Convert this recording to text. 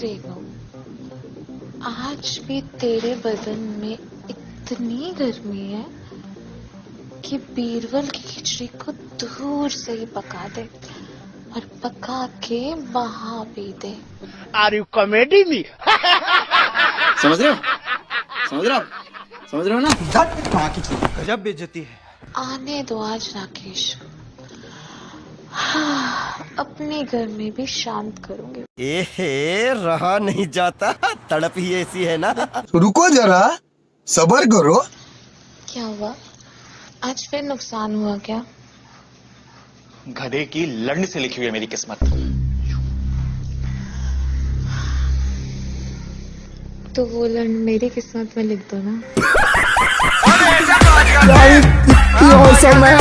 रेनू आज भी तेरे बदन में इतनी गर्मी है कि बीरबल की खिचड़ी को दूर से ही पका दे और पका के वहाँ पी दे। आर यू कॉमेडी मी समझ रहे हो? समझ रहे हो समझ रहे हो ना? गजब बेइज्जती है। आने दो आज राकेश। हाँ, अपने घर में भी शांत करूँगी। एहे रहा नहीं जाता। तड़प ही ऐसी है ना। रुको जरा सबर करो। क्या हुआ? आज फिर नुकसान हुआ क्या? गधे की लंड से लिखी हुई है मेरी किस्मत। तो वो लंड मेरी किस्मत में लिख दो ना।